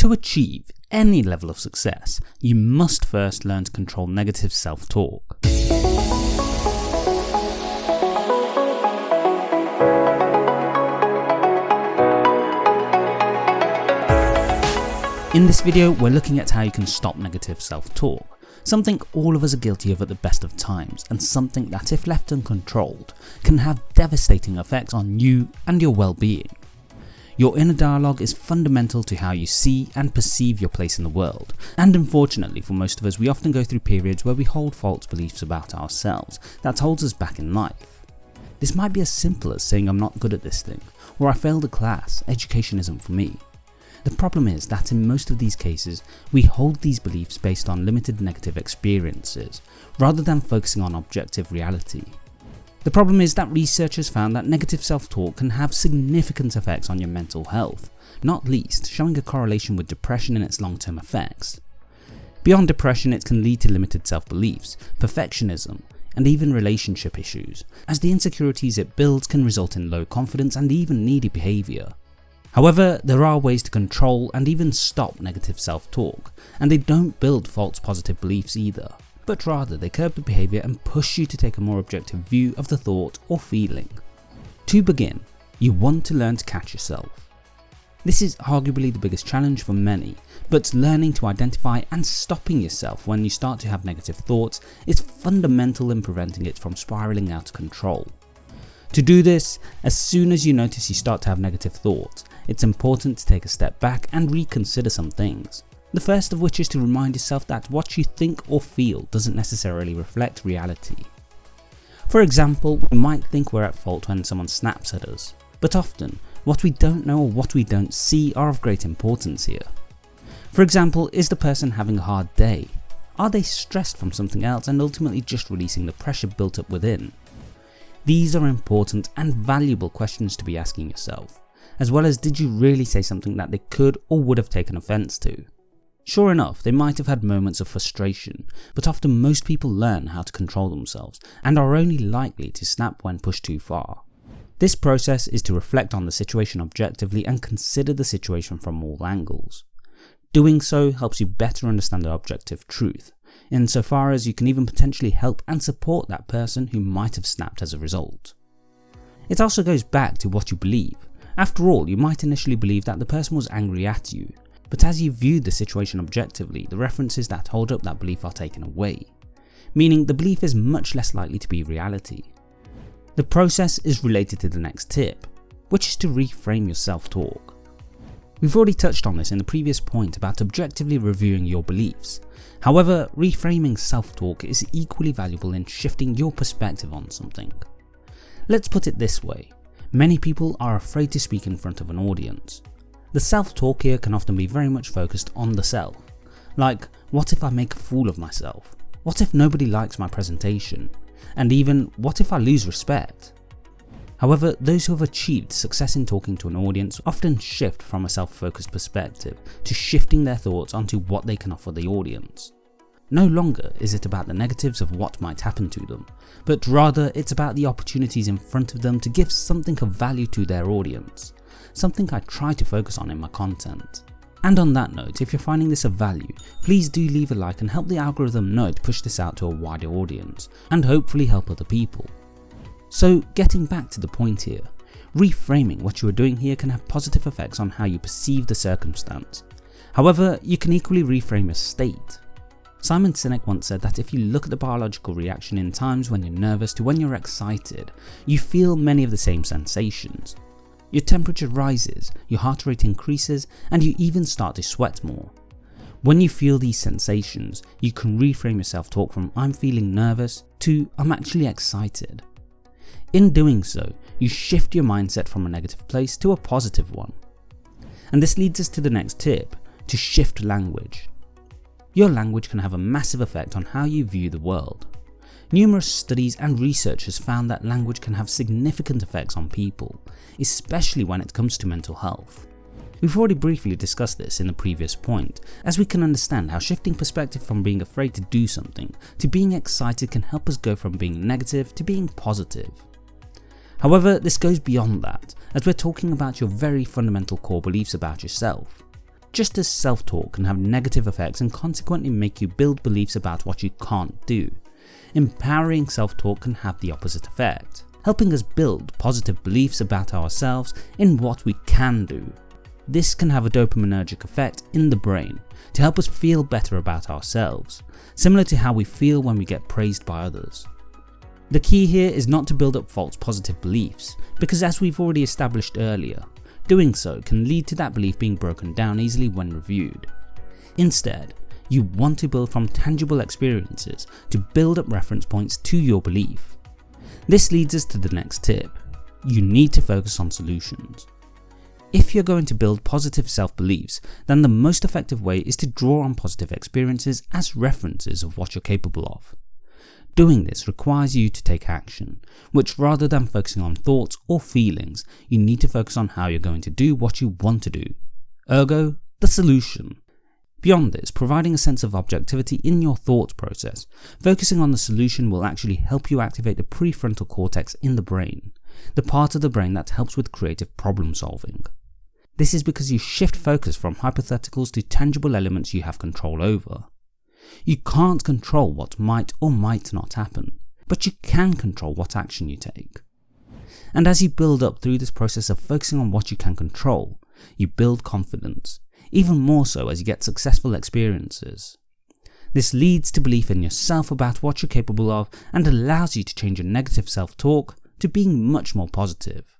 To achieve any level of success, you must first learn to control negative self-talk. In this video, we're looking at how you can stop negative self-talk, something all of us are guilty of at the best of times, and something that if left uncontrolled, can have devastating effects on you and your well-being. Your inner dialogue is fundamental to how you see and perceive your place in the world, and unfortunately for most of us we often go through periods where we hold false beliefs about ourselves that holds us back in life. This might be as simple as saying I'm not good at this thing, or I failed a class, education isn't for me, the problem is that in most of these cases, we hold these beliefs based on limited negative experiences, rather than focusing on objective reality. The problem is that researchers found that negative self-talk can have significant effects on your mental health, not least showing a correlation with depression and its long-term effects. Beyond depression it can lead to limited self-beliefs, perfectionism, and even relationship issues, as the insecurities it builds can result in low confidence and even needy behaviour. However, there are ways to control and even stop negative self-talk, and they don't build false positive beliefs either, but rather they curb the behaviour and push you to take a more objective view of the thought or feeling. To begin, you want to learn to catch yourself. This is arguably the biggest challenge for many, but learning to identify and stopping yourself when you start to have negative thoughts is fundamental in preventing it from spiralling out of control. To do this, as soon as you notice you start to have negative thoughts, it's important to take a step back and reconsider some things. The first of which is to remind yourself that what you think or feel doesn't necessarily reflect reality. For example, we might think we're at fault when someone snaps at us, but often what we don't know or what we don't see are of great importance here. For example, is the person having a hard day? Are they stressed from something else and ultimately just releasing the pressure built up within? These are important and valuable questions to be asking yourself, as well as did you really say something that they could or would have taken offence to. Sure enough, they might have had moments of frustration, but often most people learn how to control themselves and are only likely to snap when pushed too far. This process is to reflect on the situation objectively and consider the situation from all angles. Doing so helps you better understand the objective truth, insofar as you can even potentially help and support that person who might have snapped as a result. It also goes back to what you believe. After all, you might initially believe that the person was angry at you, but as you view the situation objectively, the references that hold up that belief are taken away, meaning the belief is much less likely to be reality. The process is related to the next tip, which is to reframe your self-talk. We've already touched on this in the previous point about objectively reviewing your beliefs, However, reframing self-talk is equally valuable in shifting your perspective on something. Let's put it this way, many people are afraid to speak in front of an audience. The self-talk here can often be very much focused on the self, like what if I make a fool of myself? What if nobody likes my presentation? And even what if I lose respect? However, those who have achieved success in talking to an audience often shift from a self-focused perspective to shifting their thoughts onto what they can offer the audience. No longer is it about the negatives of what might happen to them, but rather it's about the opportunities in front of them to give something of value to their audience, something I try to focus on in my content. And on that note, if you're finding this of value, please do leave a like and help the algorithm know to push this out to a wider audience, and hopefully help other people. So getting back to the point here, reframing what you are doing here can have positive effects on how you perceive the circumstance. However, you can equally reframe a state. Simon Sinek once said that if you look at the biological reaction in times when you're nervous to when you're excited, you feel many of the same sensations. Your temperature rises, your heart rate increases, and you even start to sweat more. When you feel these sensations, you can reframe your self-talk from I'm feeling nervous to I'm actually excited. In doing so, you shift your mindset from a negative place to a positive one. And this leads us to the next tip, to shift language. Your language can have a massive effect on how you view the world. Numerous studies and research has found that language can have significant effects on people, especially when it comes to mental health. We've already briefly discussed this in the previous point, as we can understand how shifting perspective from being afraid to do something to being excited can help us go from being negative to being positive. However, this goes beyond that, as we're talking about your very fundamental core beliefs about yourself. Just as self-talk can have negative effects and consequently make you build beliefs about what you can't do, empowering self-talk can have the opposite effect, helping us build positive beliefs about ourselves in what we can do. This can have a dopaminergic effect in the brain to help us feel better about ourselves, similar to how we feel when we get praised by others. The key here is not to build up false positive beliefs, because as we've already established earlier, doing so can lead to that belief being broken down easily when reviewed. Instead, you want to build from tangible experiences to build up reference points to your belief. This leads us to the next tip. You need to focus on solutions. If you're going to build positive self-beliefs, then the most effective way is to draw on positive experiences as references of what you're capable of. Doing this requires you to take action, which rather than focusing on thoughts or feelings, you need to focus on how you're going to do what you want to do. Ergo, the solution. Beyond this, providing a sense of objectivity in your thought process, focusing on the solution will actually help you activate the prefrontal cortex in the brain, the part of the brain that helps with creative problem solving. This is because you shift focus from hypotheticals to tangible elements you have control over. You can't control what might or might not happen, but you can control what action you take. And as you build up through this process of focusing on what you can control, you build confidence, even more so as you get successful experiences. This leads to belief in yourself about what you're capable of and allows you to change your negative self-talk to being much more positive.